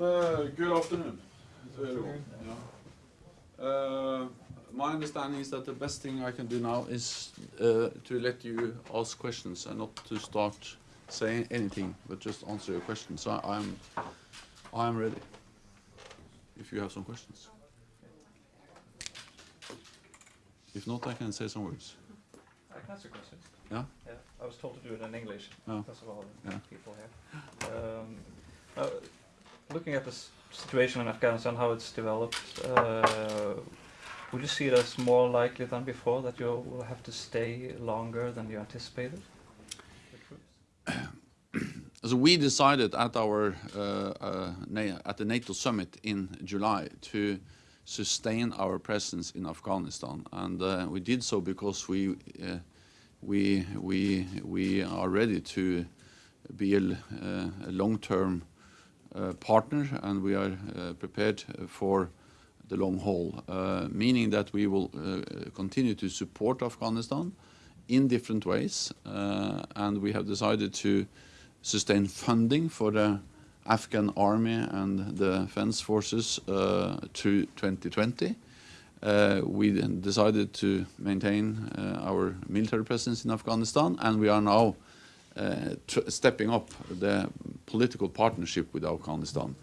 Uh, good afternoon. Yeah. Uh, my understanding is that the best thing I can do now is uh, to let you ask questions and not to start saying anything, but just answer your questions. So I, I'm, I'm ready. If you have some questions. If not, I can say some words. I can ask a question. Yeah. Yeah, I was told to do it in English Oh. of all the Yeah. people here. Um, uh, looking at the situation in Afghanistan, how it's developed, uh, would you see it as more likely than before that you will have to stay longer than you anticipated? So we decided at our uh, uh, at the NATO summit in July to sustain our presence in Afghanistan, and uh, we did so because we uh, we we we are ready to be a, uh, a long-term partner, and we are uh, prepared for the long haul, uh, meaning that we will uh, continue to support Afghanistan in different ways, uh, and we have decided to sustain funding for the Afghan army and the defense forces uh, to 2020. Uh, we decided to maintain uh, our military presence in Afghanistan, and we are now uh, stepping up the political partnership with Afghanistan.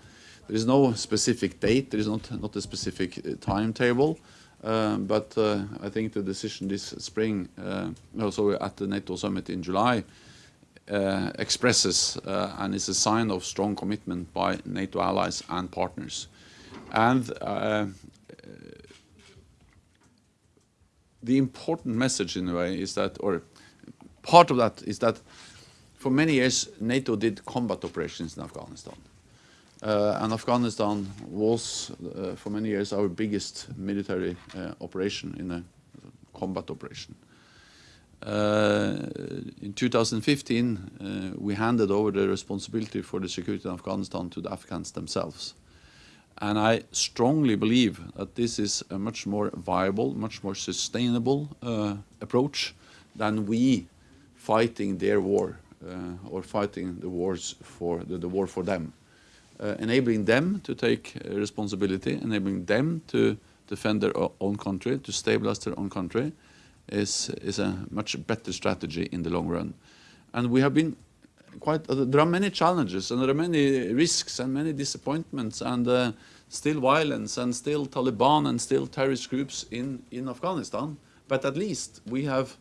There is no specific date, there is not, not a specific uh, timetable, uh, but uh, I think the decision this spring, uh, also at the NATO summit in July, uh, expresses uh, and is a sign of strong commitment by NATO allies and partners. And uh, the important message in a way is that, or part of that is that for many years NATO did combat operations in Afghanistan. Uh, and Afghanistan was uh, for many years our biggest military uh, operation in a combat operation. Uh, in 2015, uh, we handed over the responsibility for the security in Afghanistan to the Afghans themselves. And I strongly believe that this is a much more viable, much more sustainable uh, approach than we fighting their war or fighting the wars for the, the war for them. Uh, enabling them to take uh, responsibility, enabling them to defend their own country, to stabilize their own country, is is a much better strategy in the long run. And we have been quite. Uh, there are many challenges and there are many risks and many disappointments and uh, still violence and still Taliban and still terrorist groups in in Afghanistan. But at least we have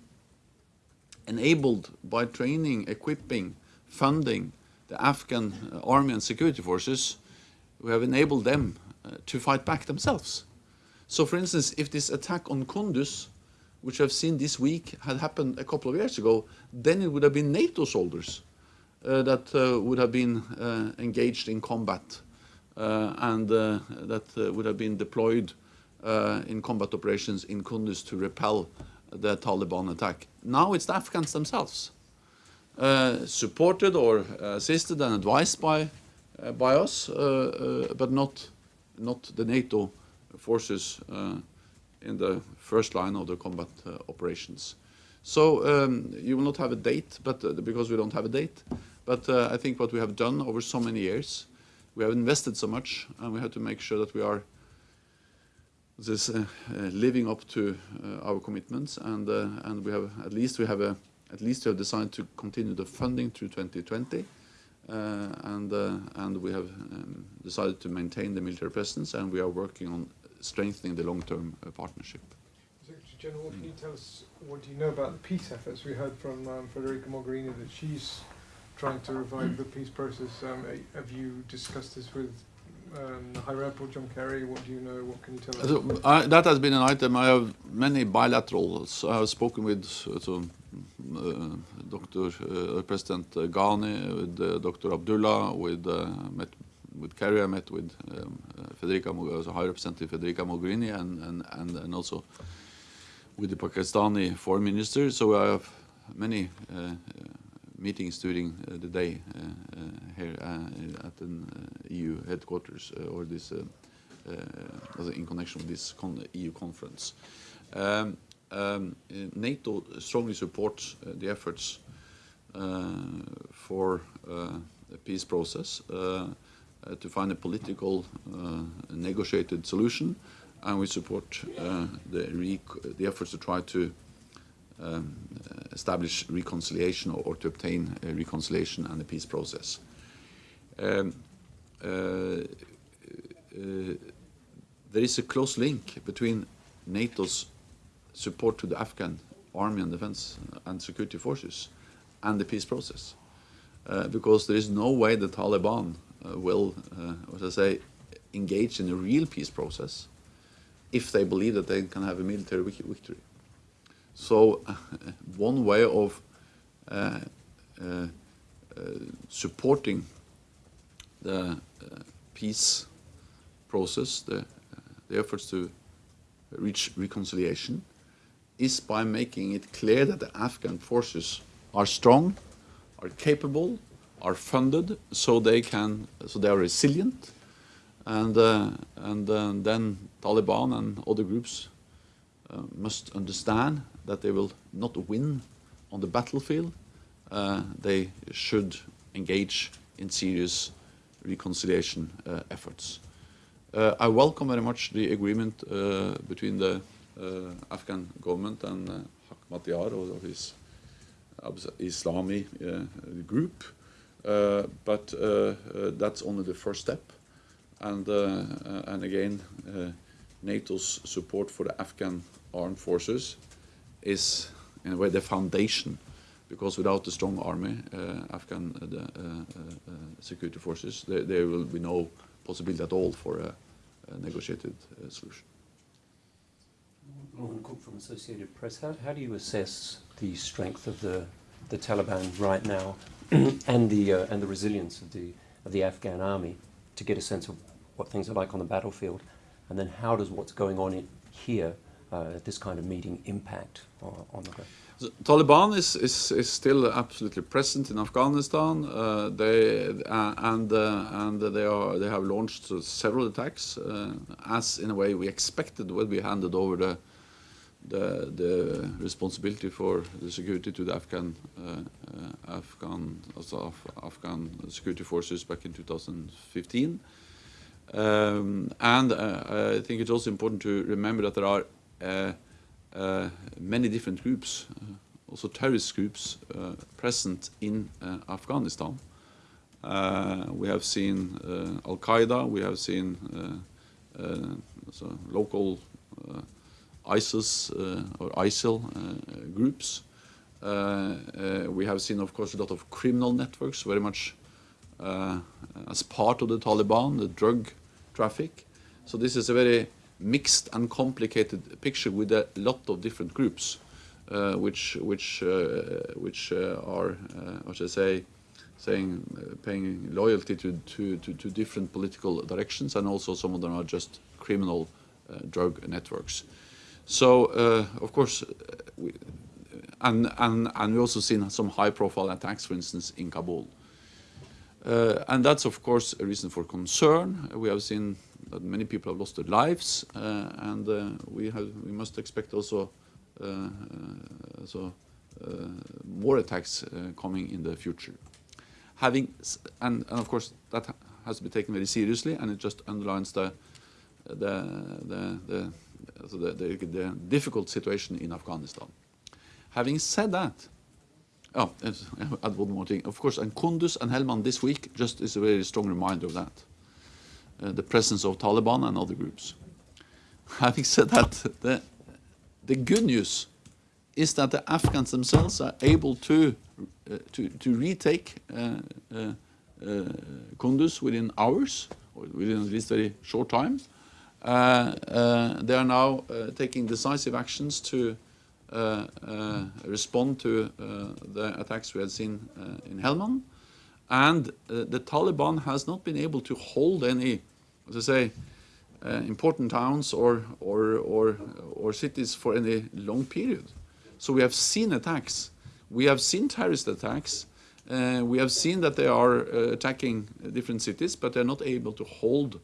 enabled by training, equipping, funding the Afghan uh, army and security forces, we have enabled them uh, to fight back themselves. So, for instance, if this attack on Kunduz, which I've seen this week, had happened a couple of years ago, then it would have been NATO soldiers uh, that uh, would have been uh, engaged in combat uh, and that would have been deployed in combat operations in Kunduz to repel the Taliban attack. Now it's the Afghans themselves, uh, supported or assisted and advised by uh, by us, uh, uh, but not not the NATO forces uh, in the first line of the combat operations. So um, you will not have a date, but because we don't have a date. But I think what we have done over so many years, we have invested so much, and we have to make sure that we are this, uh, uh, living up to uh, our commitments, and and we have at least we have a at least we have decided to continue the funding through 2020, uh, and and we have um, decided to maintain the military presence, and we are working on strengthening the long-term partnership. Secretary General, can you tell us what do you know about the peace efforts? We heard from um, Federica Mogherini that she's trying to revive the peace process. Um, have you discussed this with um, the High Rep or John Kerry? What do you know? What can you tell us? That has been an item. I have many bilaterals. I have spoken with uh, Dr. Uh, President Ghani, with uh, Dr. Abdullah, with uh, met with Kerry. I met with um, uh, Federica, High Representative Federica Mogherini, and, and, and, and also with the Pakistani Foreign Minister. So I have many uh, meetings during the day here at the EU headquarters uh, or this uh, uh, in connection with this con EU conference. Um, um, NATO strongly supports the efforts for the peace process. To find a political negotiated solution, and we support the, the efforts to try to um, establish reconciliation or, or to obtain a reconciliation and a peace process. Um, there is a close link between NATO's support to the Afghan army and defense and security forces and the peace process. Uh, because there is no way the Taliban uh, will, uh, what I say, engage in a real peace process if they believe that they can have a military victory. So, one way of supporting the uh, peace process, the, uh, the efforts to reach reconciliation, is by making it clear that the Afghan forces are strong, are capable, are funded, so they can, so they are resilient, and uh, and uh, then Taliban and other groups uh, must understand that they will not win on the battlefield. Uh, they should engage in serious reconciliation uh, efforts. Uh, I welcome very much the agreement uh, between the Afghan government and uh, Hak Matyar or his Islami group, but that's only the first step. And, and again, NATO's support for the Afghan armed forces is, in a way, the foundation, because without a strong army, uh, Afghan uh, the, uh, security forces, there, there will be no possibility at all for a, a negotiated solution. Morgan Cook from Associated Press. How, how do you assess the strength of the, the Taliban right now and, the, uh, and the resilience of the, of the Afghan army to get a sense of what things are like on the battlefield? And then how does what's going on in, here this kind of meeting impact on, on the ground? The Taliban is, is, is still absolutely present in Afghanistan. Uh, they uh, and uh, and they are they have launched several attacks, uh, as in a way we expected when we handed over the the, the responsibility for the security to the Afghan uh, uh, Afghan also Af- Afghan security forces back in 2015. Um, and uh, I think it's also important to remember that there are uh, uh, many different groups, uh, also terrorist groups, uh, present in uh, Afghanistan. Uh, we have seen uh, Al Qaeda, we have seen uh, uh, so local uh, ISIS uh, or ISIL uh, groups. Uh, uh, we have seen, of course, a lot of criminal networks, very much uh, as part of the Taliban, the drug traffic. So this is a very mixed and complicated picture with a lot of different groups, uh, which which uh, which uh, are, uh, what should I say, saying paying loyalty to, to, to, to different political directions, and also some of them are just criminal drug networks. So of course, we, and and and we also seen some high-profile attacks, for instance, in Kabul. Uh, and that's of course a reason for concern. We have seen that many people have lost their lives, uh, and uh, we must expect also uh, more attacks coming in the future. Having and, of course that has to be taken very seriously, and it just underlines the difficult situation in Afghanistan. Having said that, Oh, add one more thing. Of course, and Kunduz and Helmand this week just is a very strong reminder of that. Uh, the presence of Taliban and other groups. Having said that, the, the good news is that the Afghans themselves are able to, uh, to, to retake uh, uh, uh, Kunduz within hours, or within at least very short time. Uh, they are now taking decisive actions to respond to the attacks we had seen in Helmand. And the Taliban has not been able to hold any, as I say, uh, important towns or, or, or, or cities for any long period. So we have seen attacks. We have seen terrorist attacks. Uh, we have seen that they are uh, attacking different cities, but they're not able to hold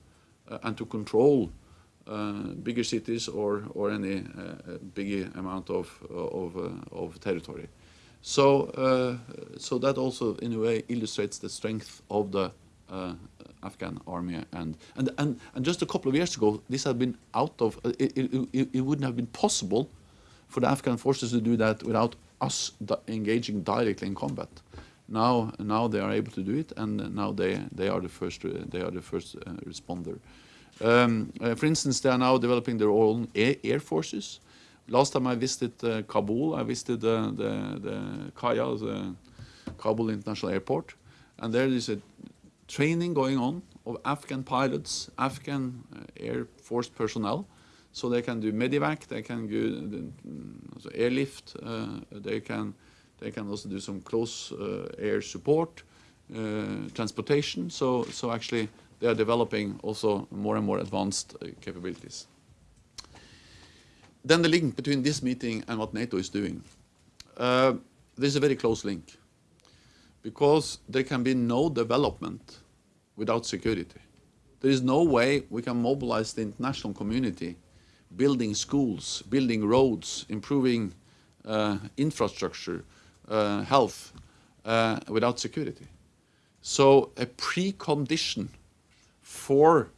uh, and to control uh, bigger cities or, or any uh, big amount of, of, of territory. So, so that also, in a way, illustrates the strength of the uh, Afghan army. And, and, and, and just a couple of years ago, this had been out of, uh, it, it, it, wouldn't have been possible for the Afghan forces to do that without us engaging directly in combat. Now, now they are able to do it, and now they, they are the first, uh, they are the first uh, responder. Um, uh, for instance, they are now developing their own air, air forces. Last time I visited uh, Kabul, I visited uh, the, the KAIA, the Kabul International Airport, and there is a training going on of Afghan pilots, Afghan uh, Air Force personnel, so they can do medevac, they can do mm, airlift, uh, they can they can also do some close uh, air support, transportation. So so actually they are developing also more and more advanced capabilities. Then the link between this meeting and what NATO is doing. Uh, there's a very close link because there can be no development without security. There is no way we can mobilize the international community building schools, building roads, improving uh, infrastructure, uh, health, uh, without security. So a precondition for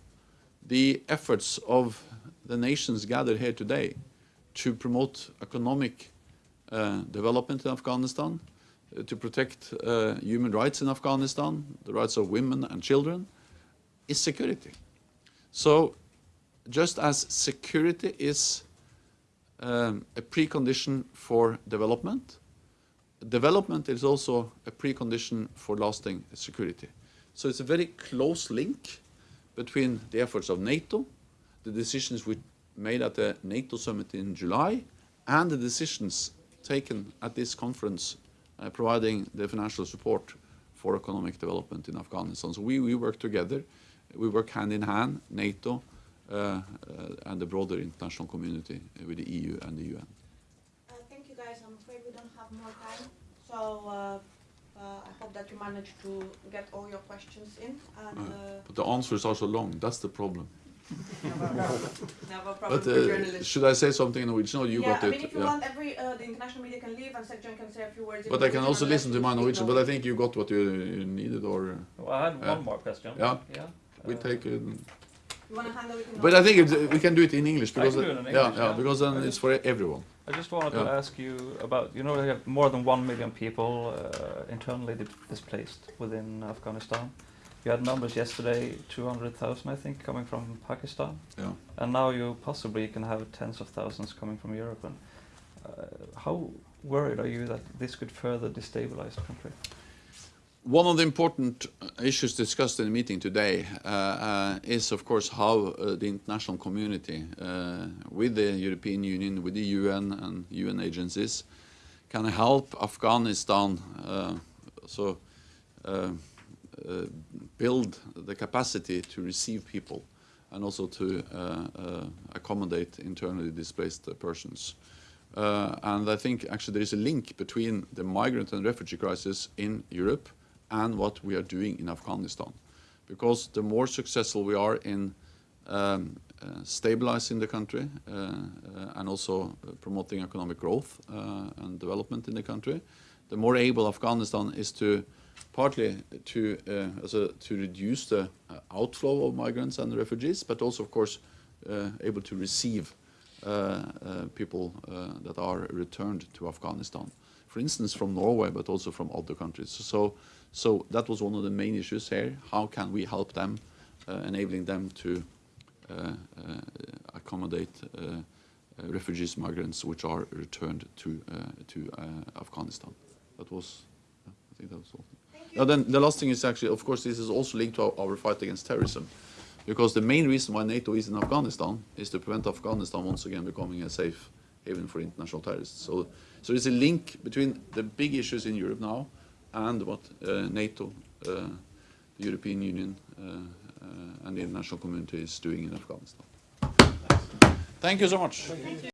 the efforts of the nations gathered here today to promote economic uh, development in Afghanistan, to protect uh, human rights in Afghanistan, the rights of women and children, is security. So just as security is um, a precondition for development, development is also a precondition for lasting security. So it's a very close link between the efforts of NATO, the decisions we made at the NATO summit in July, and the decisions taken at this conference uh, providing the financial support for economic development in Afghanistan. So we, we work together, we work hand in hand, NATO uh, uh, and the broader international community with the EU and the UN. Uh, thank you guys. I'm afraid we don't have more time. So uh, uh, I hope that you managed to get all your questions in. And But the answers are so long, that's the problem. Never problem But uh, should I say something in Norwegian? No, you yeah, got I it. mean, if you want, every uh, the international media can leave and Secretary can say a few words. But I can also listen to my you Norwegian, but I think you got what you you needed, or uh, Well, I had Yeah. one more question. Yeah. Yeah. we Uh, take it. You want to handle it in But I think it, we can do it in English because can do it in yeah, English, yeah, yeah. because then I it's for everyone. I just wanted to ask you about, you know, we have more than one million people uh, internally displaced within Afghanistan. You had numbers yesterday, 200,000, I think, coming from Pakistan. Yeah. And now you possibly can have tens of thousands coming from Europe. And uh, how worried are you that this could further destabilize the country? One of the important uh, issues discussed in the meeting today uh, uh, is, of course, how uh, the international community, uh, with the European Union, with the UN and UN agencies, can help Afghanistan uh, so uh, uh, build the capacity to receive people and also to uh, uh, accommodate internally displaced persons. Uh, and I think actually there is a link between the migrant and refugee crisis in Europe and what we are doing in Afghanistan. Because the more successful we are in um, uh, stabilizing the country uh, uh, and also promoting economic growth and development in the country, the more able Afghanistan is to partly to uh, a, to reduce the uh, outflow of migrants and refugees, but also, of course, uh, able to receive people that are returned to Afghanistan. For instance, from Norway, but also from other countries. So, so that was one of the main issues here. How can we help them, enabling them to accommodate uh, refugees, migrants, which are returned to uh, to uh, Afghanistan? That was, I think that was all. Now then, the last thing is actually, of course, this is also linked to our, our fight against terrorism, because the main reason why NATO is in Afghanistan is to prevent Afghanistan once again becoming a safe haven for international terrorists. So, so there's a link between the big issues in Europe now and what uh, NATO, uh, the European Union, uh, uh, and the international community is doing in Afghanistan. Thank you so much.